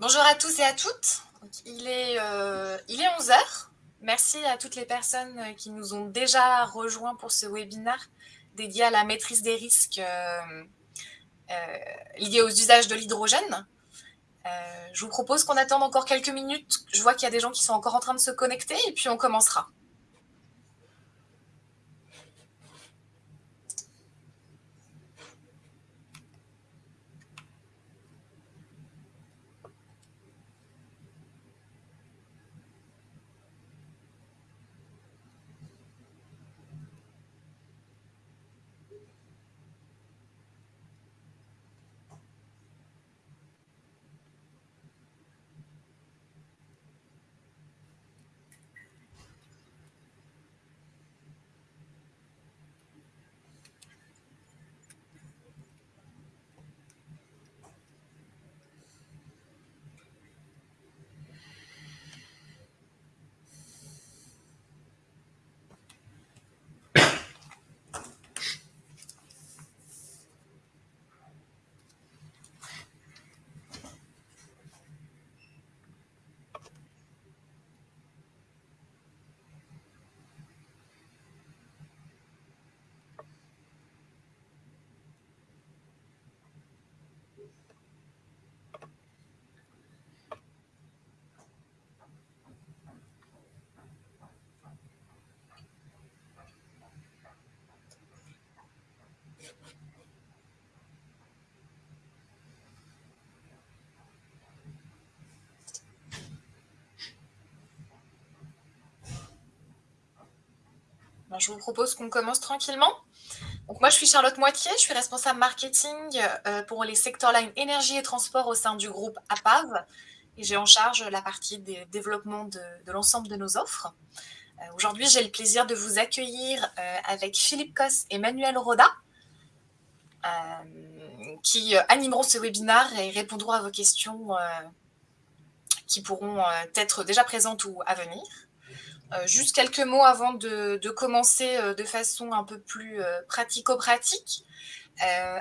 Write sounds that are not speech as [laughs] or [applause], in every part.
Bonjour à tous et à toutes. Il est, euh, il est 11h. Merci à toutes les personnes qui nous ont déjà rejoints pour ce webinaire dédié à la maîtrise des risques euh, euh, liés aux usages de l'hydrogène. je vous propose qu'on attende encore quelques minutes. Je vois qu'il y a des gens qui sont encore en train de se connecter et puis on commencera. Je vous propose qu'on commence tranquillement. Donc moi, je suis Charlotte Moitié, je suis responsable marketing euh, pour les secteurs line énergie et transport au sein du groupe APAV. Et j'ai en charge la partie des développements de, l'ensemble de nos offres. Euh, aujourd'hui, j'ai le plaisir de vous accueillir euh, avec Philippe Cos et Manuel Roda, qui animeront ce webinaire et répondront à vos questions qui pourront être déjà présentes ou à venir. Euh, juste quelques mots avant de, commencer euh, de façon un peu plus euh, pratico-pratique.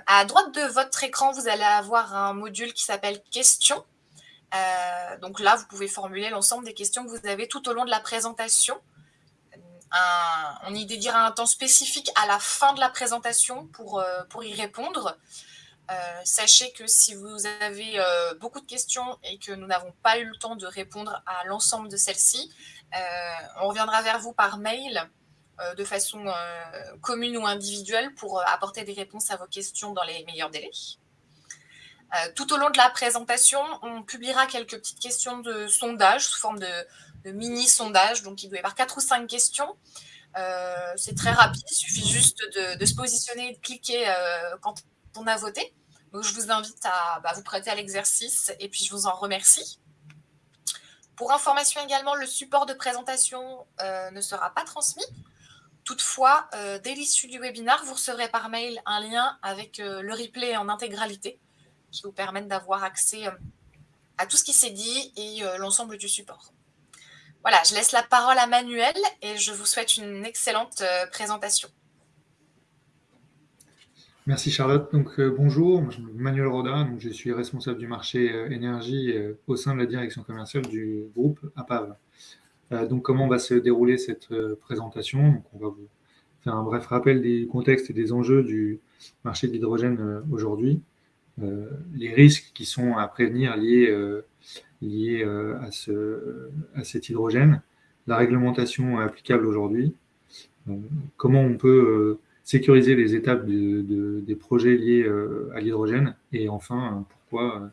à droite de votre écran, vous allez avoir un module qui s'appelle « Questions ». donc là, vous pouvez formuler l'ensemble des questions que vous avez tout au long de la présentation. on y dédiera un temps spécifique à la fin de la présentation pour, y répondre. sachez que si vous avez beaucoup de questions et que nous n'avons pas eu le temps de répondre à l'ensemble de celles-ci, on reviendra vers vous par mail euh, de façon euh, commune ou individuelle pour apporter des réponses à vos questions dans les meilleurs délais. tout au long de la présentation, on publiera quelques petites questions de sondage sous forme de, mini-sondage. Donc, il doit y avoir quatre ou cinq questions. c'est très rapide, il suffit juste de, se positionner et de cliquer quand on a voté. Donc, je vous invite à bah, vous prêter à l'exercice et puis je vous en remercie. Pour information également, le support de présentation euh, ne sera pas transmis. Toutefois, euh, dès l'issue du webinaire, vous recevrez par mail un lien avec euh, le replay en intégralité qui vous permettent d'avoir accès à tout ce qui s'est dit et l'ensemble du support. Voilà, je laisse la parole à Manuel et je vous souhaite une excellente présentation. Merci Charlotte. Donc euh, bonjour, je m'appelle Manuel Roda, donc je suis responsable du marché euh, énergie euh, au sein de la direction commerciale du groupe APAV. donc comment va se dérouler cette présentation? Donc, On va vous faire un bref rappel des contextes et des enjeux du marché de l'hydrogène aujourd'hui, les risques qui sont à prévenir liés, liés à, ce, à cet hydrogène, la réglementation applicable aujourd'hui, comment on peut sécuriser les étapes des projets liés euh, à l'hydrogène et enfin, euh, pourquoi, euh,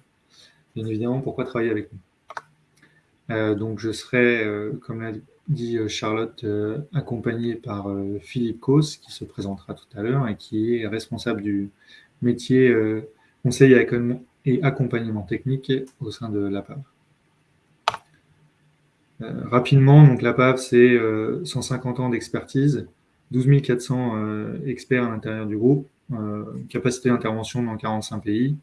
bien évidemment, pourquoi travailler avec nous. donc, je serai, comme l'a dit Charlotte, accompagné par Philippe Cos, qui se présentera tout à l'heure et qui est responsable du métier conseil et accompagnement technique au sein de l'APAV. rapidement, donc l'APAV, c'est 150 ans d'expertise, 12 400 euh, experts à l'intérieur du groupe, euh, capacité d'intervention dans 45 pays,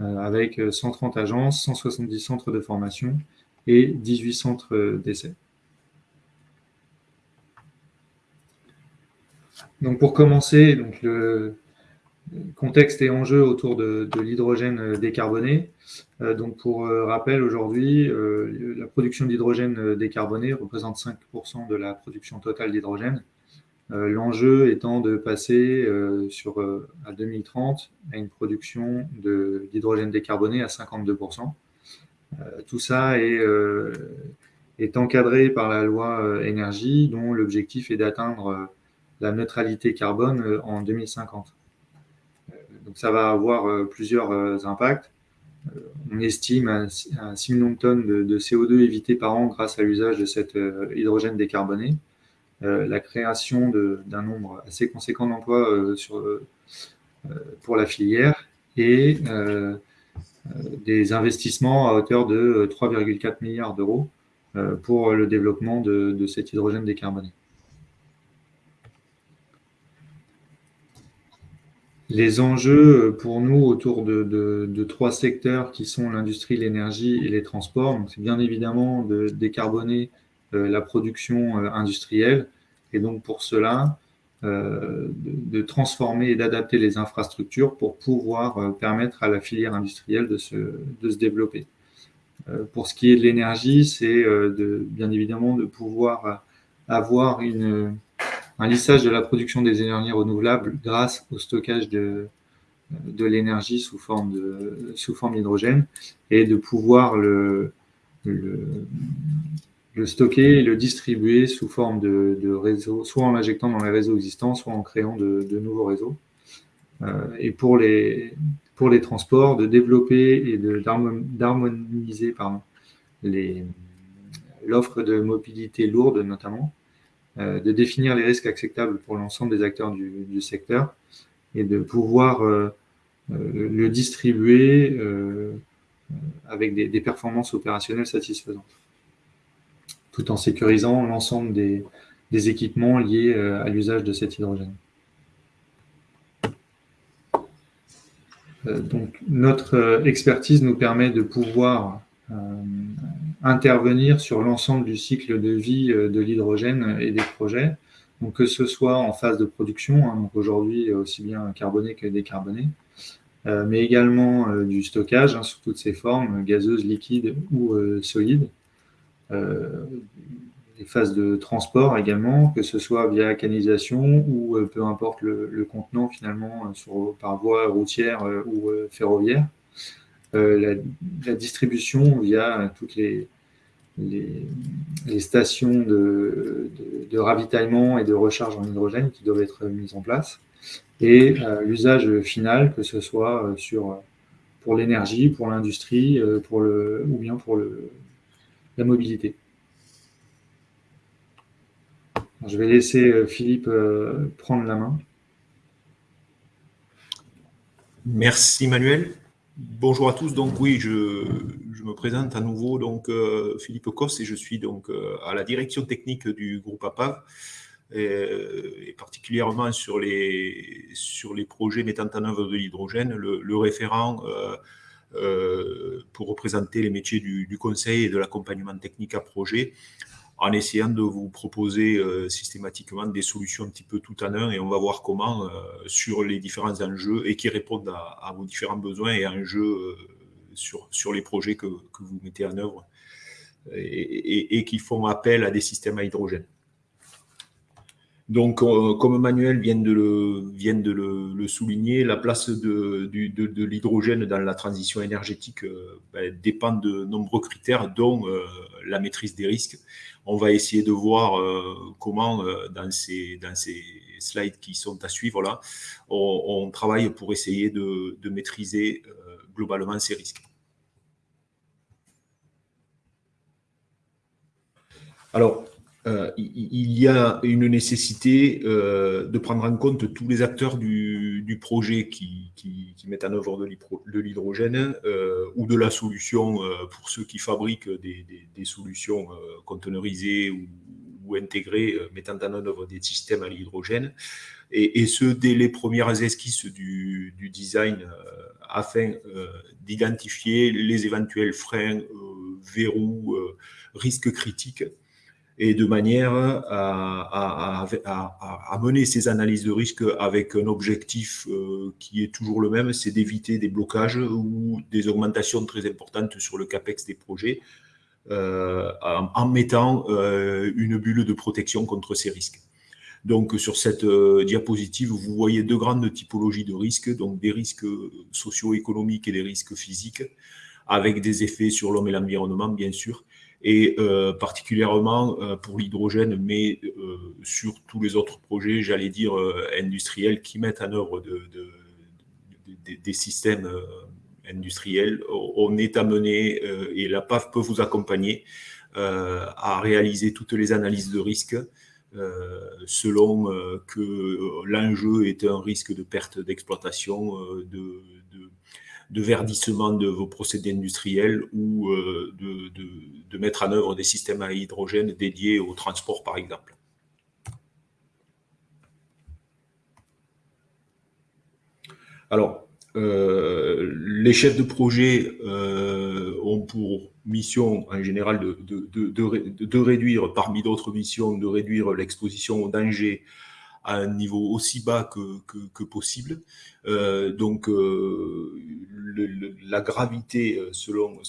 euh, avec 130 agences, 170 centres de formation et 18 centres d'essai. Donc pour commencer, donc le, contexte et enjeux autour de, l'hydrogène décarboné. donc, pour rappel, aujourd'hui, la production d'hydrogène décarboné représente 5% de la production totale d'hydrogène. L'enjeu étant de passer sur, à 2030 à une production d'hydrogène décarboné à 52%. tout ça est, est, encadré par la loi énergie, dont l'objectif est d'atteindre la neutralité carbone en 2050. Donc ça va avoir euh, plusieurs euh, impacts. Euh, on estime à, 6 millions de tonnes de, CO2 évitées par an grâce à l'usage de cet hydrogène décarboné. La création d'un nombre assez conséquent d'emplois pour la filière et des investissements à hauteur de 3,4 milliards d'euros pour le développement de, cet hydrogène décarboné. Les enjeux euh, pour nous autour de, trois secteurs qui sont l'industrie, l'énergie et les transports, c'est bien évidemment de décarboner euh, la production euh, industrielle et donc pour cela, de, transformer et d'adapter les infrastructures pour pouvoir permettre à la filière industrielle de se, de se développer. pour ce qui est de l'énergie, c'est bien évidemment de pouvoir avoir un lissage de la production des énergies renouvelables grâce au stockage de, de l'énergie sous forme de sous forme d'hydrogène et de pouvoir le, stocker et le distribuer sous forme de, de réseaux, soit en l'injectant dans les réseaux existants, soit en créant de, nouveaux réseaux. Euh, et pour les, transports, de développer et d'harmoniser l'offre de mobilité lourde notamment, euh, de définir les risques acceptables pour l'ensemble des acteurs du, secteur et de pouvoir euh, le distribuer avec des, performances opérationnelles satisfaisantes, tout en sécurisant l'ensemble des, équipements liés à l'usage de cet hydrogène. donc, notre expertise nous permet de pouvoir intervenir sur l'ensemble du cycle de vie euh, de l'hydrogène et des projets. Que ce soit en phase de production, hein, aujourd'hui aussi bien carboné que décarboné, euh, mais également euh, du stockage hein, sous toutes ses formes, gazeuses, liquides ou solides. Les phases de transport également, que ce soit via canalisation ou peu importe le, contenant finalement sur, par voie routière ou ferroviaire. La, distribution via toutes les, stations de, ravitaillement et de recharge en hydrogène qui doivent être mises en place, et euh, l'usage final, que ce soit euh, sur, pour l'énergie, pour l'industrie, euh, ou bien pour le, la mobilité. je vais laisser Philippe prendre la main. Merci Manuel. Bonjour à tous. Donc oui, je, me présente à nouveau. Donc euh, Philippe Cos et je suis donc euh, à la direction technique du groupe APAV et, particulièrement sur les sur les projets mettant en œuvre de l'hydrogène, le, référent euh, pour représenter les métiers du, conseil et de l'accompagnement technique à projet en essayant de vous proposer euh, systématiquement des solutions un petit peu tout en un et on va voir comment euh, sur les différents enjeux et qui répondent à, vos différents besoins et enjeux euh, sur, sur les projets que, que, vous mettez en œuvre et, et, qui font appel à des systèmes à hydrogène. Donc, comme Manuel vient de le, souligner, la place de, l'hydrogène dans la transition énergétique ben, dépend de nombreux critères, dont la maîtrise des risques on va essayer de voir euh, comment, euh, dans, ces, slides qui sont à suivre là, on, travaille pour essayer de, maîtriser euh, globalement ces risques. Alors, il y a une nécessité de prendre en compte tous les acteurs du, projet qui, mettent en œuvre de l'hydrogène ou de la solution pour ceux qui fabriquent des, solutions conteneurisées ou, intégrées mettant en œuvre des systèmes à l'hydrogène. Et, ce, dès les premières esquisses du, design afin d'identifier les éventuels freins, verrous, risques critiques et de manière à, mener ces analyses de risque avec un objectif euh, qui est toujours le même, c'est d'éviter des blocages ou des augmentations très importantes sur le CAPEX des projets euh, en, mettant euh, une bulle de protection contre ces risques. Donc sur cette diapositive, vous voyez deux grandes typologies de risques, donc des risques socio-économiques et des risques physiques, avec des effets sur l'homme et l'environnement, bien sûr, et euh, particulièrement euh, pour l'hydrogène, mais euh, sur tous les autres projets, j'allais dire, industriels qui mettent en œuvre de, des systèmes industriels. On est amené, et la PAF peut vous accompagner, à réaliser toutes les analyses de risque selon que l'enjeu est un risque de perte d'exploitation, de, de verdissement de vos procédés industriels ou euh, de, mettre en œuvre des systèmes à hydrogène dédiés au transport, par exemple. Alors, euh, les chefs de projet euh, ont pour mission en général de, de réduire, parmi d'autres missions, de réduire l'exposition aux dangers à un niveau aussi bas que, possible. Euh, donc, euh, la gravité, euh, selon,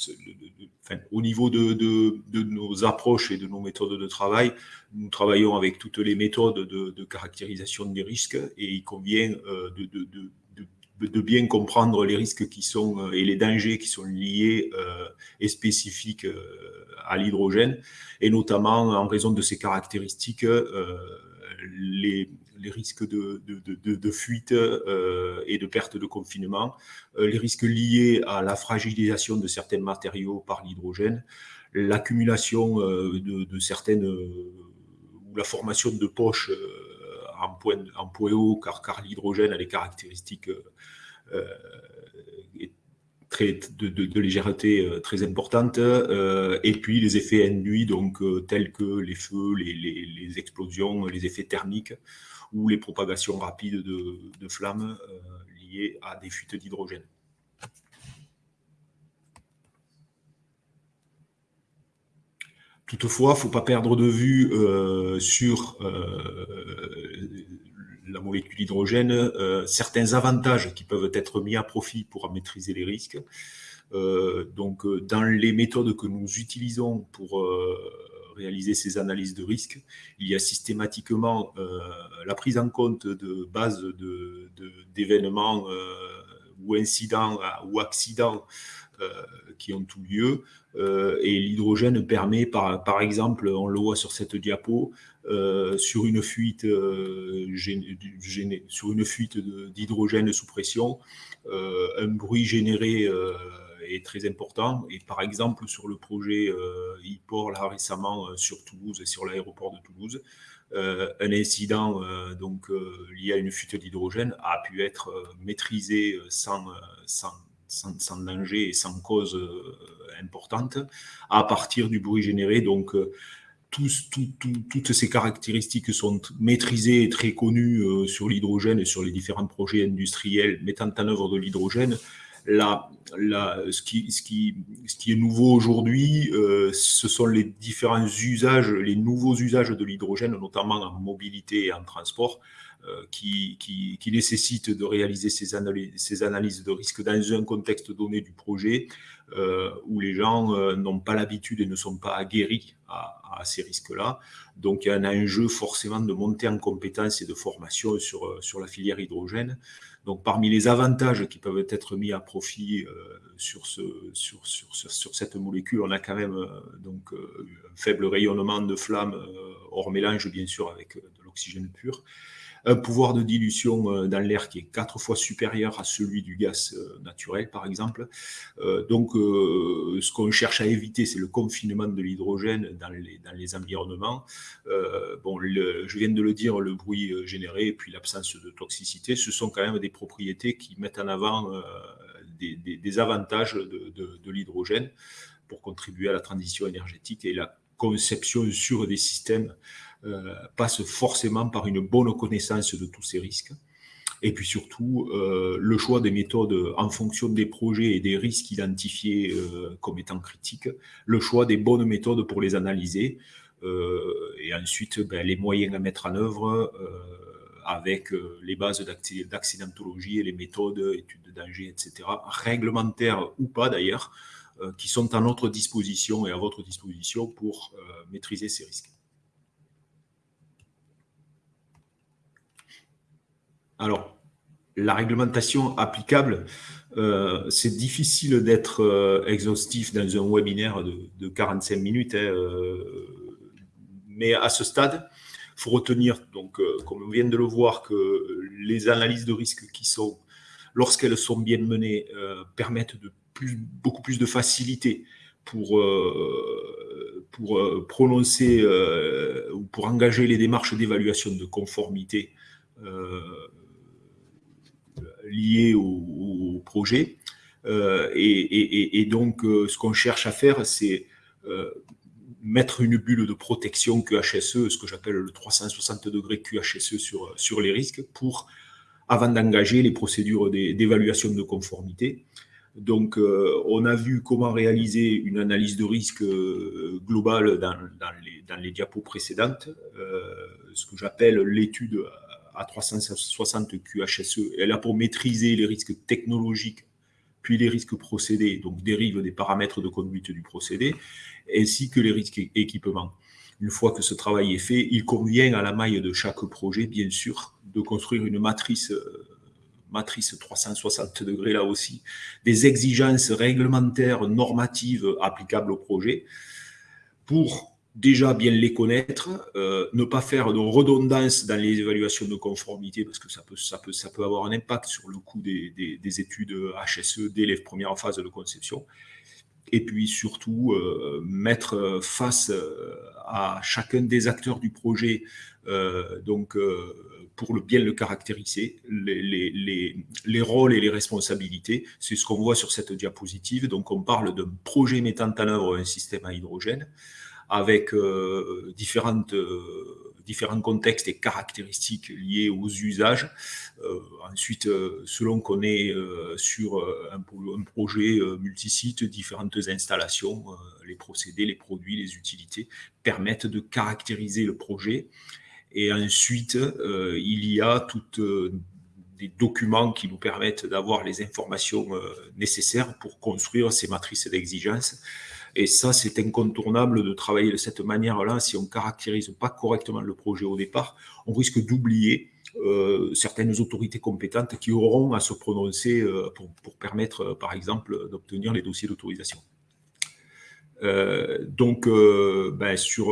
au niveau de, nos approches et de nos méthodes de travail, nous travaillons avec toutes les méthodes de, caractérisation des risques et il convient de, bien comprendre les risques qui sont et les dangers qui sont liés et spécifiques à l'hydrogène, et notamment en raison de ces caractéristiques, les, les risques de, de, fuite euh, et de perte de confinement, euh, les risques liés à la fragilisation de certains matériaux par l'hydrogène, l'accumulation euh, de, certaines ou la formation de poches en point, en point haut, car, car l'hydrogène a des caractéristiques très, de, légèreté très importante, et puis les effets induits, donc tels que les feux, les, les explosions, les effets thermiques, ou les propagations rapides de, flammes euh, liées à des fuites d'hydrogène. Toutefois, il ne faut pas perdre de vue euh, sur euh, la molécule hydrogène certains avantages qui peuvent être mis à profit pour maîtriser les risques. donc, dans les méthodes que nous utilisons pour réaliser ces analyses de risque, il y a systématiquement euh, la prise en compte de bases d'événements euh, ou incidents ou accidents euh, qui ont tout lieu. et l'hydrogène permet, par, par exemple, on le voit sur cette diapo, sur une fuite, sur une fuite d'hydrogène sous pression, un bruit généré est très important. Et par exemple, sur le projet euh, e là récemment euh, sur Toulouse et sur l'aéroport de Toulouse, euh, un incident donc, lié à une fuite d'hydrogène a pu être maîtrisé sans, sans, danger et sans cause importante à partir du bruit généré. Donc, tous, toutes ces caractéristiques sont maîtrisées et très connues sur l'hydrogène et sur les différents projets industriels mettant en œuvre de l'hydrogène ce, qui, ce, qui, est nouveau aujourd'hui, euh, ce sont les différents usages, les nouveaux usages de l'hydrogène, notamment en mobilité et en transport, euh, qui, nécessitent de réaliser ces analyses, de risque dans un contexte donné du projet euh, où les gens n'ont pas l'habitude et ne sont pas aguerris à, ces risques-là. Donc il y a un enjeu forcément de monter en compétences et de formation sur la filière hydrogène. Donc, parmi les avantages qui peuvent être mis à profit euh, sur, ce, sur, sur, sur, cette molécule, on a quand même euh, euh, un faible rayonnement de flamme hors mélange, bien sûr, avec de l'oxygène pur un pouvoir de dilution euh, dans l'air qui est quatre fois supérieur à celui du gaz euh, naturel, par exemple. Euh, donc, ce qu'on cherche à éviter, c'est le confinement de l'hydrogène dans les, environnements. bon, je viens de le dire, le bruit généré et puis l'absence de toxicité, ce sont quand même des propriétés qui mettent en avant des, avantages de, de l'hydrogène pour contribuer à la transition énergétique et la conception sur des systèmes euh, passe forcément par une bonne connaissance de tous ces risques. Et puis surtout, euh, le choix des méthodes en fonction des projets et des risques identifiés euh, comme étant critiques, le choix des bonnes méthodes pour les analyser. et ensuite ben, les moyens à mettre en œuvre avec les bases d'accidentologie et les méthodes, études de danger, etc., réglementaires ou pas d'ailleurs, qui sont à notre disposition et à votre disposition pour maîtriser ces risques. Alors, la réglementation applicable, euh, c'est difficile d'être euh, exhaustif dans un webinaire de, 45 minutes, hein, euh, mais à ce stade, il faut retenir, donc, comme on vient de le voir, que les analyses de risque qui sont, lorsqu'elles sont bien menées, permettent beaucoup plus de facilité pour prononcer ou pour engager les démarches d'évaluation de conformité liées au, projet. Euh, et, donc, euh, ce qu'on cherche à faire, c'est euh, mettre une bulle de protection QHSE, ce que j'appelle le 360 degrés QHSE sur, sur les risques, pour, avant d'engager les procédures d'évaluation de conformité. Donc, on a vu comment réaliser une analyse de risque globale dans, dans, les, dans les, diapos précédentes, ce que j'appelle l'étude à 360 QHSE. Elle a pour maîtriser les risques technologiques, puis les risques procédés, donc dérivent des paramètres de conduite du procédé, ainsi que les risques équipements. Une fois que ce travail est fait, il convient à la maille de chaque projet, bien sûr, de construire une matrice, euh, matrice 360 degrés là aussi, des exigences réglementaires, normatives applicables au projet, pour déjà bien les connaître, euh, ne pas faire de redondance dans les évaluations de conformité, parce que ça peut, ça peut, ça peut avoir un impact sur le coût des, des, études HSE dès les premières phases de conception. Et puis surtout, euh, mettre face euh, à chacun des acteurs du projet, donc pour le bien le caractériser, les, les, les, rôles et les responsabilités. C'est ce qu'on voit sur cette diapositive. Donc on parle d'un projet mettant en œuvre un système à hydrogène avec euh, différentes, euh, différents contextes et caractéristiques liés aux usages. Euh, ensuite, selon qu'on est sur un, projet multisite, différentes installations, les procédés, les produits, les utilités permettent de caractériser le projet. Et ensuite, il y a toutes des documents qui nous permettent d'avoir les informations nécessaires pour construire ces matrices d'exigence et ça, c'est incontournable de travailler de cette manière-là. Si on ne caractérise pas correctement le projet au départ, on risque d'oublier euh, certaines autorités compétentes qui auront à se prononcer euh, pour, permettre, euh, par exemple, d'obtenir les dossiers d'autorisation. donc, sur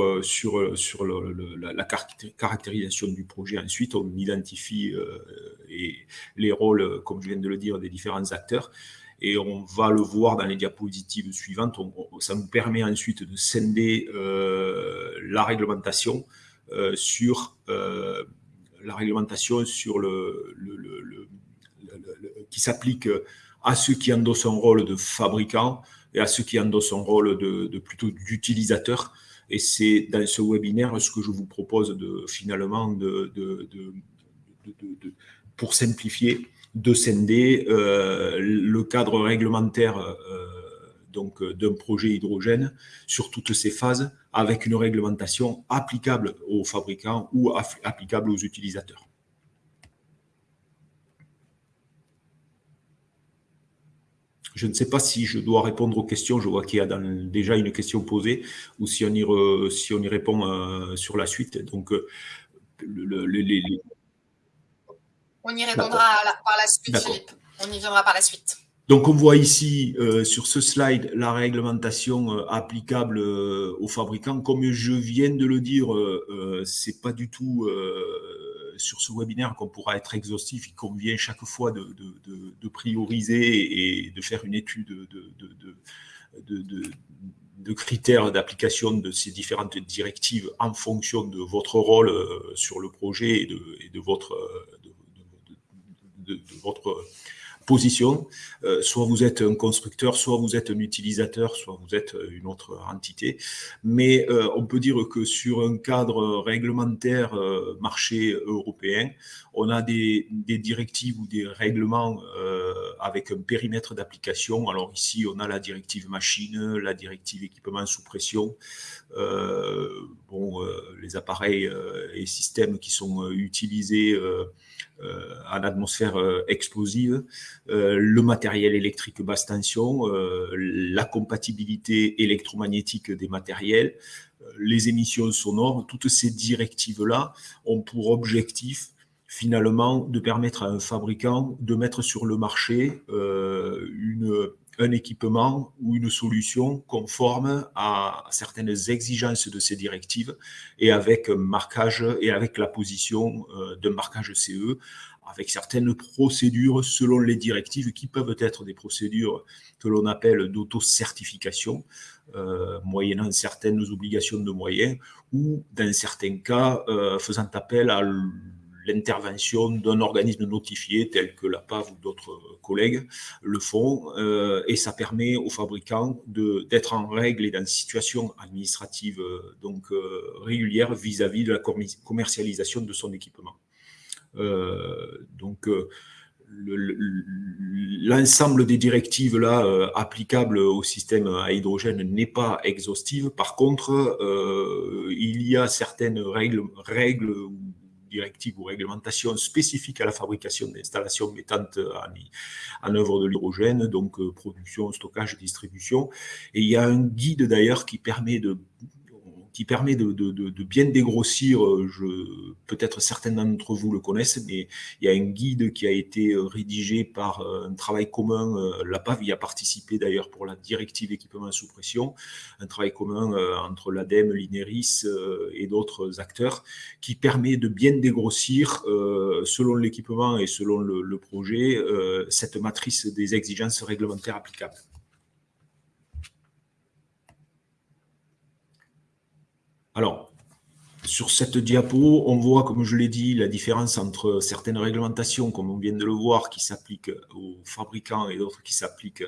la, caractérisation du projet, ensuite, on identifie les rôles, comme je viens de le dire, des différents acteurs et on va le voir dans les diapositives suivantes. ça nous permet ensuite de scinder euh, la réglementation euh, sur euh, la réglementation sur le, qui s'applique à ceux qui endossent un rôle de fabricant et à ceux qui endossent un rôle de, plutôt d'utilisateur. Et c'est dans ce webinaire ce que je vous propose de finalement de pour simplifier de scinder euh, le cadre réglementaire euh, donc d'un projet hydrogène sur toutes ses phases avec une réglementation applicable aux fabricants ou applicable aux utilisateurs. Je ne sais pas si je dois répondre aux questions. Je vois qu'il y a déjà une question posée ou si on y, si on y répond euh, sur la suite. Donc, le, les, on y répondra par la suite, Philippe. On y viendra par la suite. Donc, on voit ici euh, sur ce slide la réglementation euh, applicable euh, aux fabricants. Comme je viens de le dire, c'est pas du tout sur ce webinaire qu'on pourra être exhaustif. Il convient chaque fois de, prioriser et de faire une étude de, critères d'application de ces différentes directives en fonction de votre rôle sur le projet et de, votre, de, votre position. Euh, soit vous êtes un constructeur, soit vous êtes un utilisateur, soit vous êtes une autre entité. Mais euh, on peut dire que sur un cadre réglementaire euh, marché européen, on a des, directives ou des règlements avec un périmètre d'application. Alors ici, on a la directive machine, la directive équipement sous pression, bon, les appareils et systèmes qui sont utilisés euh, en atmosphère euh, explosive, euh, le matériel électrique basse tension, la compatibilité électromagnétique des matériels, les émissions sonores, toutes ces directives-là ont pour objectif finalement de permettre à un fabricant de mettre sur le marché une un équipement ou une solution conforme à certaines exigences de ces directives et avec un marquage et avec la position euh, de marquage CE, avec certaines procédures selon les directives qui peuvent être des procédures que l'on appelle d'auto-certification, euh, moyennant certaines obligations de moyens, ou dans certains cas euh, faisant appel à l'intervention d'un organisme notifié tel que la PAV ou d'autres collègues le font euh, et ça permet aux fabricants d'être en règle et dans une situation administrative euh, donc euh, régulière vis-à-vis de la commercialisation de son équipement. donc l'ensemble des directives là applicables au système à hydrogène n'est pas exhaustive. Par contre, il y a certaines règles directives ou réglementations spécifiques à la fabrication d'installations mettant en, en œuvre de l'hydrogène, donc euh, production, stockage, distribution. Et il y a un guide d'ailleurs qui permet de qui permet de, bien dégrossir, euh, peut-être certains d'entre vous le connaissent, mais il y a un guide qui a été euh, rédigé par euh, un travail commun, la PAV y a participé d'ailleurs pour la directive équipement sous pression, un travail commun entre l'ADEME, l'INERIS et d'autres acteurs, qui permet de bien dégrossir, selon l'équipement et selon le projet, cette matrice des exigences réglementaires applicables. Alors, sur cette diapo, on voit, comme je l'ai dit, la différence entre certaines réglementations, comme on vient de le voir, qui s'appliquent aux fabricants et d'autres qui s'appliquent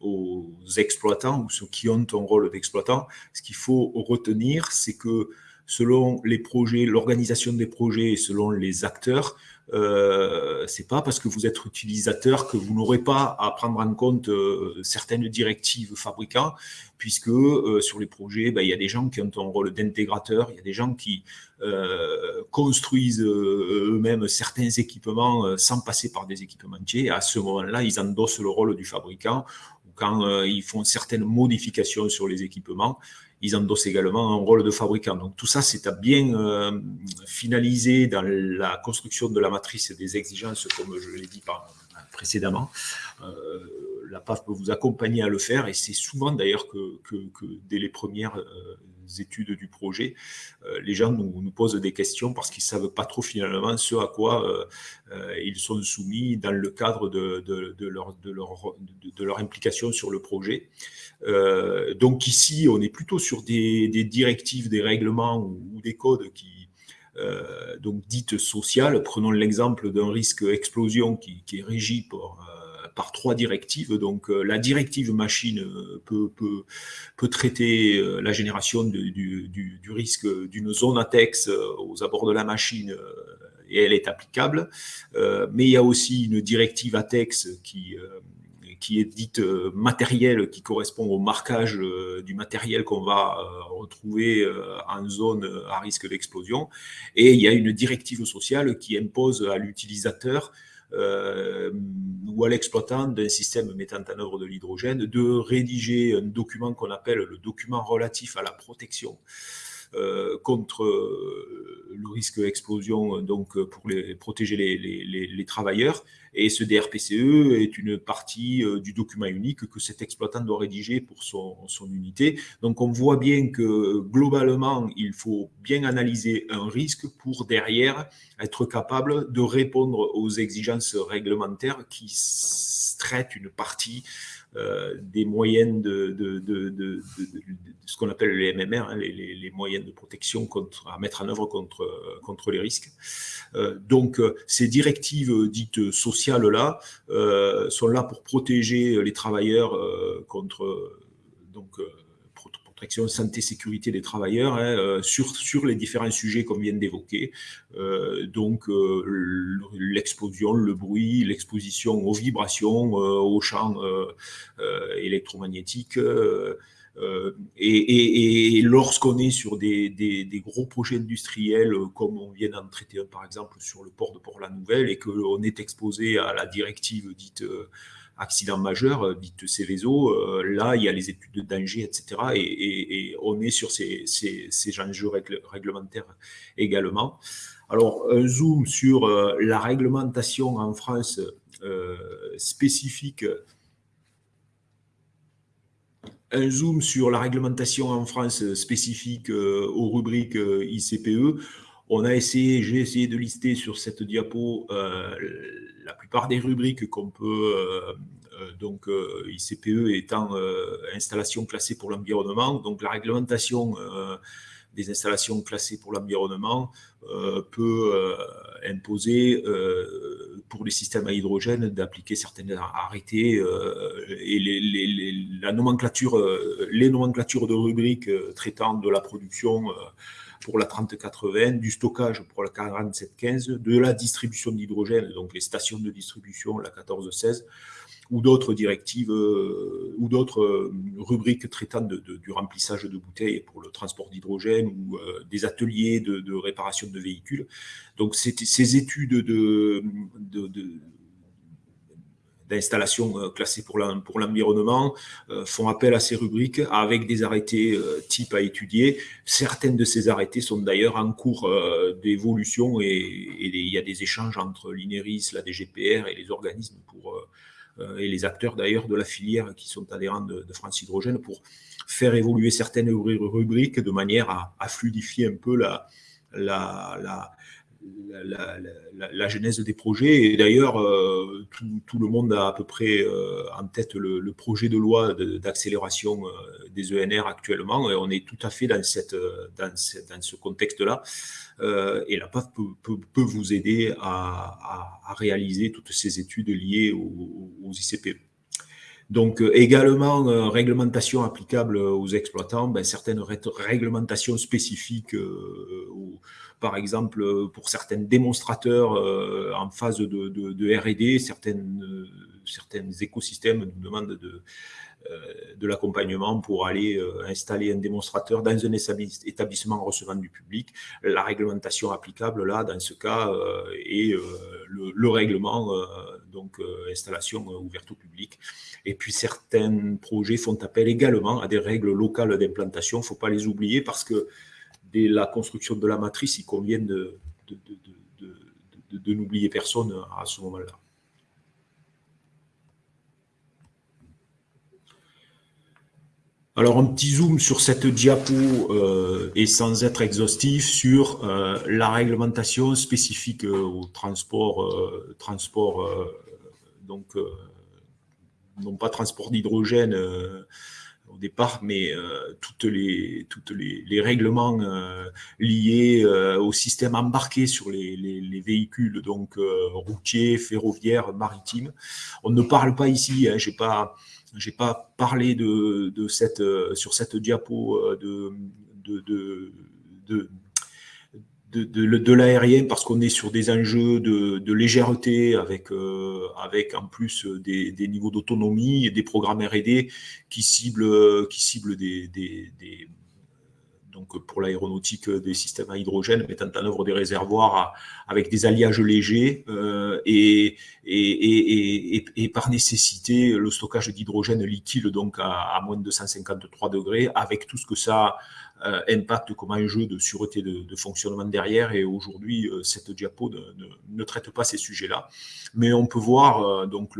aux exploitants ou ceux qui ont un rôle d'exploitant. Ce qu'il faut retenir, c'est que selon les projets, l'organisation des projets et selon les acteurs, euh, c'est pas parce que vous êtes utilisateur que vous n'aurez pas à prendre en compte euh, certaines directives fabricants, puisque euh, sur les projets, ben, il y a des gens qui ont un rôle d'intégrateur, il y a des gens qui euh, construisent eux-mêmes certains équipements sans passer par des équipementiers. À ce moment-là, ils endossent le rôle du fabricant. Quand ils font certaines modifications sur les équipements, ils endossent également un rôle de fabricant. Donc tout ça, c'est à bien euh, finaliser dans la construction de la matrice des exigences, comme je l'ai dit précédemment. Euh, la PAF peut vous accompagner à le faire et c'est souvent d'ailleurs que, dès les premières euh, études du projet, les gens nous, posent des questions parce qu'ils ne savent pas trop finalement ce à quoi ils sont soumis dans le cadre de, leur, de leur implication sur le projet. Euh, donc ici, on est plutôt sur des, directives, des règlements ou, des codes qui, euh, donc dites sociales. Prenons l'exemple d'un risque explosion qui, est régi par, euh, par trois directives. Donc la directive machine peut, peut, traiter la génération du, du, risque d'une zone ATEX aux abords de la machine et elle est applicable. mais il y a aussi une directive ATEX qui qui est dite euh, matérielle, qui correspond au marquage euh, du matériel qu'on va euh, retrouver en zone à risque d'explosion. Et il y a une directive sociale qui impose à l'utilisateur ou à l'exploitant d'un système mettant en œuvre de l'hydrogène de rédiger un document qu'on appelle le document relatif à la protection. euh, contre euh, le risque d'explosion, donc euh, pour protéger les, travailleurs. Et ce DRPCE est une partie du document unique que cet exploitant doit rédiger pour son, unité. Donc on voit bien que globalement, il faut bien analyser un risque pour derrière être capable de répondre aux exigences réglementaires qui traite une partie des moyennes de, ce qu'on appelle les MMR, hein, les, moyennes de protection contre, à mettre en œuvre contre, contre les risques. donc, ces directives dites sociales-là sont là pour protéger les travailleurs contre donc, protection santé sécurité des travailleurs hein, euh, sur, sur les différents sujets qu'on vient d'évoquer. Euh, donc euh, l'explosion, le bruit, l'exposition aux vibrations, aux champs électromagnétiques. et, lorsqu'on est sur des, des, gros projets industriels, comme on vient d'en traiter par exemple sur le port de Port-la-Nouvelle, et qu'on est exposé à la directive dite accident majeur, euh, dites Céveso, euh, là, il y a les études de danger, etc. Et, on est sur ces, ces, enjeux réglementaires également. Alors, un zoom sur euh, la réglementation en France spécifique un zoom sur la réglementation en France spécifique aux rubriques ICPE. On a essayé, j'ai essayé de lister sur cette diapo la plupart des rubriques qu'on peut, euh, euh, donc euh, ICPE étant installation classée pour l'environnement, donc la réglementation des installations classées pour l'environnement peut imposer pour les systèmes à hydrogène d'appliquer certaines arrêtés et les, la nomenclature, les nomenclatures de rubriques traitant de la production pour la 3080, du stockage pour la 4715, de la distribution d'hydrogène, donc les stations de distribution, la 1416, ou d'autres directives euh, ou d'autres euh, rubriques traitant de, du remplissage de bouteilles pour le transport d'hydrogène ou euh, des ateliers de, réparation de véhicules. Donc ces études de, d'installations euh, classées pour l'environnement euh, font appel à ces rubriques avec des arrêtés euh, type à étudier. Certaines de ces arrêtés sont d'ailleurs en cours d'évolution et, il y a des échanges entre l'INERIS, la DGPR et les organismes pour, et les acteurs d'ailleurs de la filière qui sont adhérents de, France Hydrogène pour faire évoluer certaines rubriques de manière à, fluidifier un peu la, la, la, genèse des projets. Et d'ailleurs, euh, tout, le monde a à peu près euh, en tête le, projet de loi d'accélération euh, des ENR actuellement. Et on est tout à fait dans, cette, dans, ce contexte-là. et la PAF peut, peut, vous aider à, réaliser toutes ces études liées aux, aux ICPE. Donc également réglementation applicable aux exploitants, ben, certaines réglementations spécifiques par exemple, euh, pour certains démonstrateurs euh, en phase de, R&D, certaines, euh, certains écosystèmes nous demandent de, de l'accompagnement pour aller installer un démonstrateur dans un établissement recevant du public. La réglementation applicable, là, dans ce cas, est le, règlement, donc installation ouverte au public. Et puis, certains projets font appel également à des règles locales d'implantation. Il ne faut pas les oublier parce que la construction de la matrice, il convient de, de, n'oublier personne à ce moment-là. Alors un petit zoom sur cette diapo euh, et sans être exhaustif sur euh, la réglementation spécifique euh, au transport, transport donc non pas transport d'hydrogène au départ, mais euh, toutes les, toutes les, règlements euh, liés euh, au système embarqué sur les, les, véhicules, donc routiers, ferroviaires, maritimes. On ne parle pas ici, hein, j'ai pas, j'ai pas parlé de, cette, sur cette diapo de, de, de de, l'aérien parce qu'on est sur des enjeux de, légèreté avec, euh, avec en plus des, niveaux d'autonomie et des programmes R&D qui ciblent, qui ciblent des, donc pour l'aéronautique des systèmes à hydrogène mettant en œuvre des réservoirs avec des alliages légers euh, et, et, par nécessité le stockage d'hydrogène liquide donc à, moins de 253 degrés avec tout ce que ça euh, impact comme enjeu de sûreté de, fonctionnement derrière. Et aujourd'hui, euh, cette diapo ne, traite pas ces sujets-là. Mais on peut voir euh, donc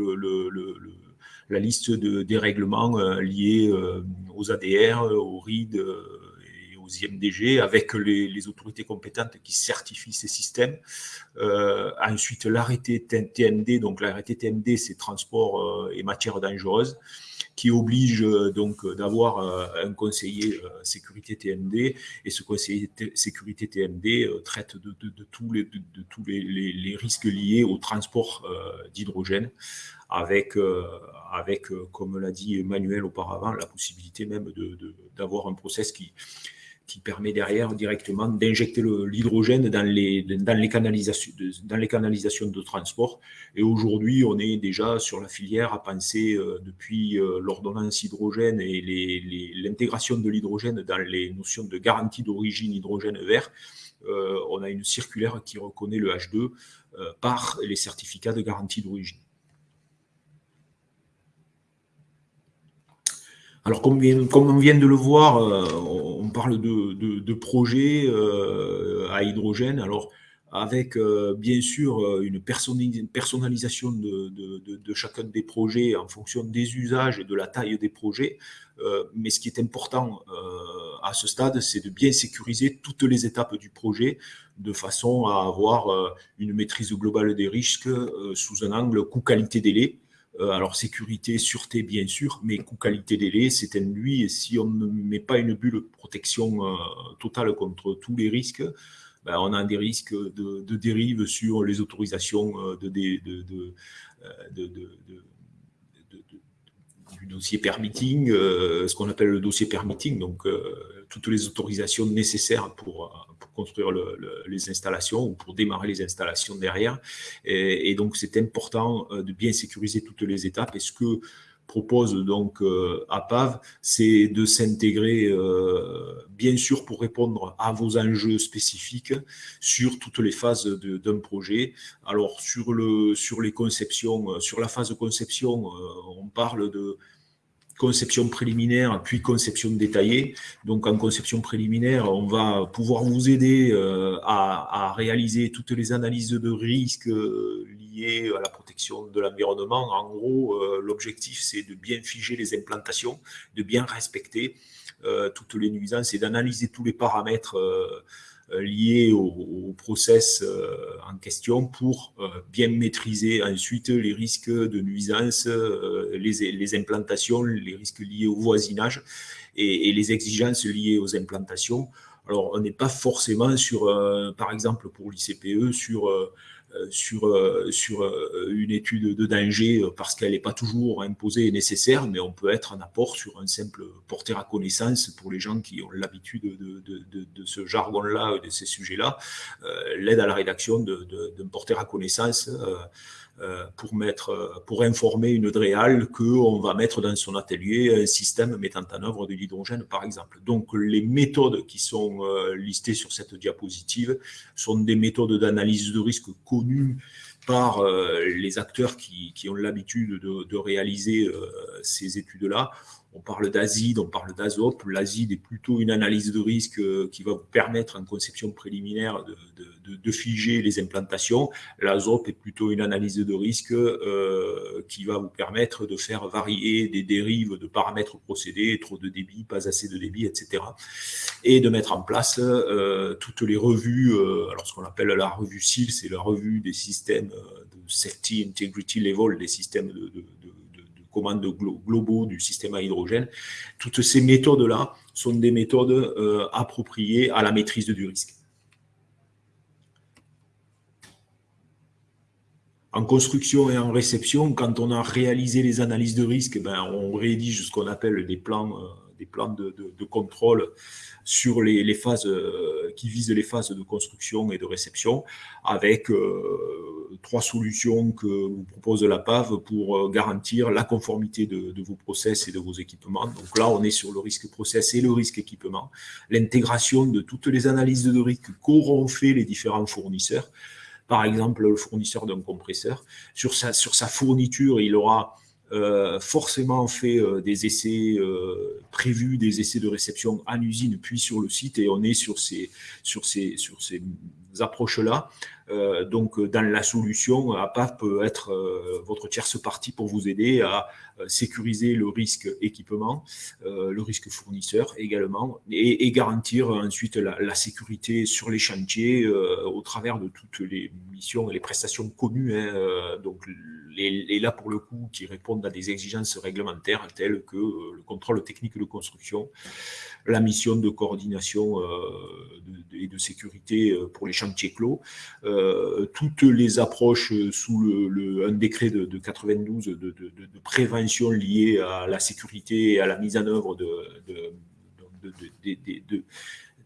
la liste de, des règlements liés aux ADR, aux RID aux IMDG, avec les, autorités compétentes qui certifient ces systèmes. ensuite, l'arrêté TND, donc l'arrêté TND, c'est transport et matières dangereuses qui oblige euh, donc euh, d'avoir euh, un conseiller sécurité TMD et ce conseiller sécurité TMD traite de, tous, les, de, tous les, risques liés au transport d'hydrogène avec, avec comme l'a dit Emmanuel auparavant, la possibilité même d'avoir un process qui, qui permet derrière directement d'injecter l'hydrogène dans les, dans, les canalisations, dans les canalisations de transport. Et aujourd'hui, on est déjà sur la filière à penser euh, depuis euh, l'ordonnance hydrogène et l'intégration de l'hydrogène dans les notions de garantie d'origine hydrogène vert. Euh, on a une circulaire qui reconnaît le H2 par les certificats de garantie d'origine. Alors, comme, on vient de le voir, euh, on parle de, projets euh, à hydrogène. Alors, avec euh, bien sûr une personnalisation de, chacun des projets en fonction des usages et de la taille des projets. mais ce qui est important à ce stade, c'est de bien sécuriser toutes les étapes du projet de façon à avoir une maîtrise globale des risques sous un angle coût-qualité-délai alors sécurité, sûreté bien sûr, mais coût qualité délai, c'est un lui. Et si on ne met pas une bulle de protection euh, totale contre tous les risques, ben, on a des risques de, dérive sur les autorisations euh, de, du dossier permitting, ce qu'on appelle le dossier permitting, donc toutes les autorisations nécessaires pour, construire les installations ou pour démarrer les installations derrière. Et, donc, c'est important euh, de bien sécuriser toutes les étapes. Et ce que propose donc euh, APAV, c'est de s'intégrer, euh, bien sûr, pour répondre à vos enjeux spécifiques sur toutes les phases d'un projet. Alors, sur, le, sur les conceptions, sur la phase de conception, on parle de conception préliminaire, puis conception détaillée. Donc en conception préliminaire, on va pouvoir vous aider euh, à, réaliser toutes les analyses de risques euh, liées à la protection de l'environnement. En gros, euh, l'objectif, c'est de bien figer les implantations, de bien respecter toutes les nuisances et d'analyser tous les paramètres euh, liés au, process euh, en question pour euh, bien maîtriser ensuite les risques de nuisance, les, implantations, les risques liés au voisinage et, les exigences liées aux implantations. Alors, on n'est pas forcément sur, par exemple, pour l'ICPE, sur sur, euh, sur euh, une étude de danger parce qu'elle n'est pas toujours imposée et nécessaire, mais on peut être en apport sur un simple porter à connaissance pour les gens qui ont l'habitude de, de, de, ce jargon-là, de ces sujets-là, l'aide à la rédaction d'un porter à connaissance. Euh, euh, pour informer une DREAL qu'on va mettre dans son atelier un système mettant en œuvre de l'hydrogène, par exemple. Donc, les méthodes qui sont euh, listées sur cette diapositive sont des méthodes d'analyse de risque connues par les acteurs qui, ont l'habitude de, de, réaliser ces études-là. On parle d'azide, on parle d'azop. L'azide est plutôt une analyse de risque qui va vous permettre en conception préliminaire de, figer les implantations. L'azop est plutôt une analyse de risque euh, qui va vous permettre de faire varier des dérives de paramètres procédés, trop de débit, pas assez de débit, etc. Et de mettre en place euh, toutes les revues, euh, alors ce qu'on appelle la revue SIL, c'est la revue des systèmes de Safety Integrity Level, des systèmes de, commandes globaux du système à hydrogène. Toutes ces méthodes-là sont des méthodes appropriées à la maîtrise du risque. en construction et en réception, quand on a réalisé les analyses de risque, ben, on rédige ce qu'on appelle des plans, euh, des plans de, contrôle sur les, phases euh, qui visent les phases de construction et de réception, avec euh, trois solutions que vous propose la PAV pour garantir la conformité de, de, vos process et de vos équipements. Donc là, on est sur le risque process et le risque équipement, l'intégration de toutes les analyses de risque qu'auront fait les différents fournisseurs par exemple le fournisseur d'un compresseur. Sur sa, sur sa fourniture, il aura euh, forcément fait euh, des essais euh, prévus, des essais de réception en usine, puis sur le site, et on est sur ces, sur ces, sur ces approches-là. Euh, donc, dans la solution, APAP peut être euh, votre tierce partie pour vous aider à euh, sécuriser le risque équipement, le risque fournisseur également, et, garantir ensuite la, sécurité sur les chantiers au travers de toutes les missions et les prestations connues. Hein, donc, là, pour le coup, qui répondent à des exigences réglementaires telles que le contrôle technique de construction, la mission de coordination et de sécurité pour les chantiers clos, euh, toutes les approches sous le, un décret de, 92 de, prévention liée à la sécurité et à la mise en œuvre de,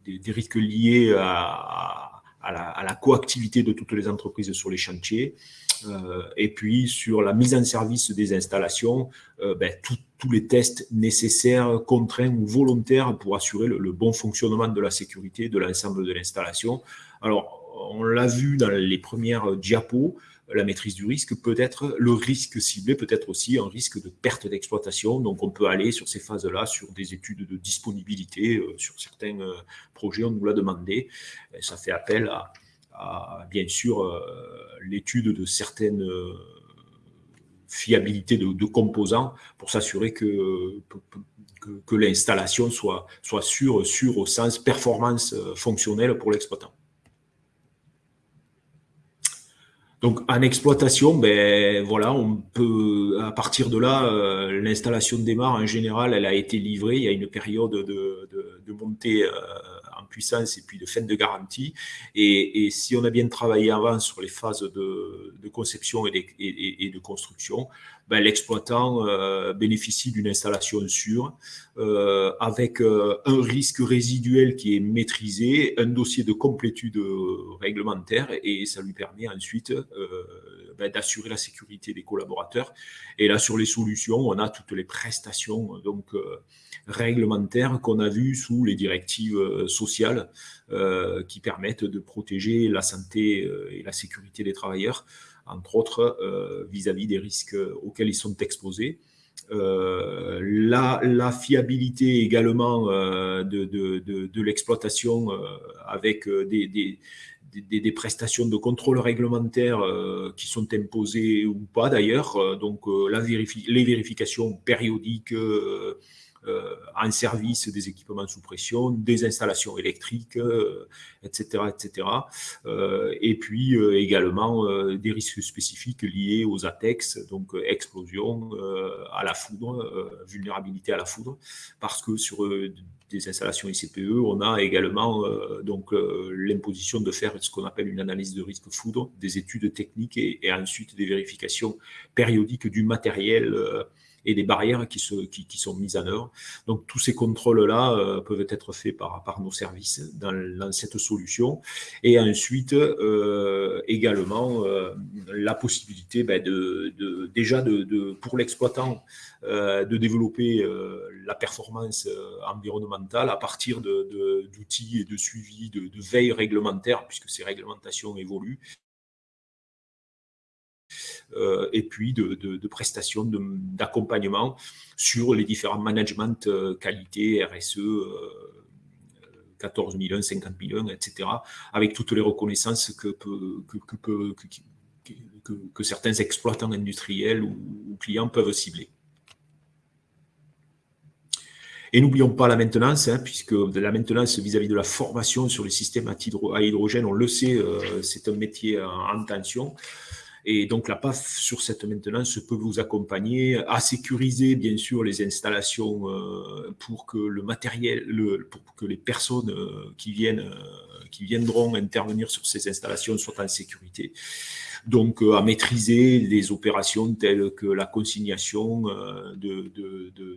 des risques liés à, la, coactivité de toutes les entreprises sur les chantiers. Euh, et puis sur la mise en service des installations, euh, ben, tous les tests nécessaires, contraints ou volontaires pour assurer le, le bon fonctionnement de la sécurité de l'ensemble de l'installation. Alors, on l'a vu dans les premières diapos, la maîtrise du risque peut être le risque ciblé, peut être aussi un risque de perte d'exploitation. Donc, on peut aller sur ces phases-là, sur des études de disponibilité, euh, sur certains euh, projets, on nous l'a demandé. ça fait appel à, bien sûr, euh, l'étude de certaines fiabilités de, composants pour s'assurer que, l'installation soit, sûre au sens performance fonctionnelle pour l'exploitant. Donc en exploitation, ben voilà, on peut à partir de là, euh, l'installation démarre en général, elle a été livrée. Il y a une période de, de, montée euh, en puissance et puis de fin de garantie. Et, si on a bien travaillé avant sur les phases de, conception et, de construction, ben, l'exploitant euh, bénéficie d'une installation sûre euh, avec euh, un risque résiduel qui est maîtrisé, un dossier de complétude réglementaire et ça lui permet ensuite d'assurer la sécurité des collaborateurs. Et là, sur les solutions, on a toutes les prestations donc réglementaires qu'on a vues sous les directives sociales qui permettent de protéger la santé et la sécurité des travailleurs entre autres euh, vis-à-vis des risques auxquels ils sont exposés. Euh, la, fiabilité également euh, de, l'exploitation avec des, des, prestations de contrôle réglementaire qui sont imposées ou pas d'ailleurs. donc la les vérifications périodiques euh, en service des équipements sous pression, des installations électriques, etc. Euh, etc. Euh, et puis également des risques spécifiques liés aux ATEX, donc explosion à la foudre, vulnérabilité à la foudre, parce que sur des installations ICPE, on a également donc l'imposition de faire ce qu'on appelle une analyse de risque foudre, des études techniques et, et ensuite des vérifications périodiques du matériel et des barrières qui, sont mises en œuvre. Donc tous ces contrôles-là euh, peuvent être faits par, nos services dans, cette solution. Et ensuite, euh, également, euh, la possibilité ben, de, déjà pour l'exploitant de développer la performance environnementale à partir d'outils et de suivi, de, veille réglementaire, puisque ces réglementations évoluent, et puis de, prestations d'accompagnement sur les différents managements euh, qualité, RSE, 14 001, 50 001, etc., avec toutes les reconnaissances que, que, que, certains exploitants industriels ou, clients peuvent cibler. Et n'oublions pas la maintenance, hein, puisque la maintenance vis-à-vis de la formation sur les systèmes à, hydrogène, on le sait, euh, c'est un métier en tension. Et donc la PAF sur cette maintenance peut vous accompagner à sécuriser bien sûr les installations euh, pour que le matériel, pour que les personnes euh, qui viennent, euh, qui viendront intervenir sur ces installations soient en sécurité. Donc à maîtriser les opérations telles que la consignation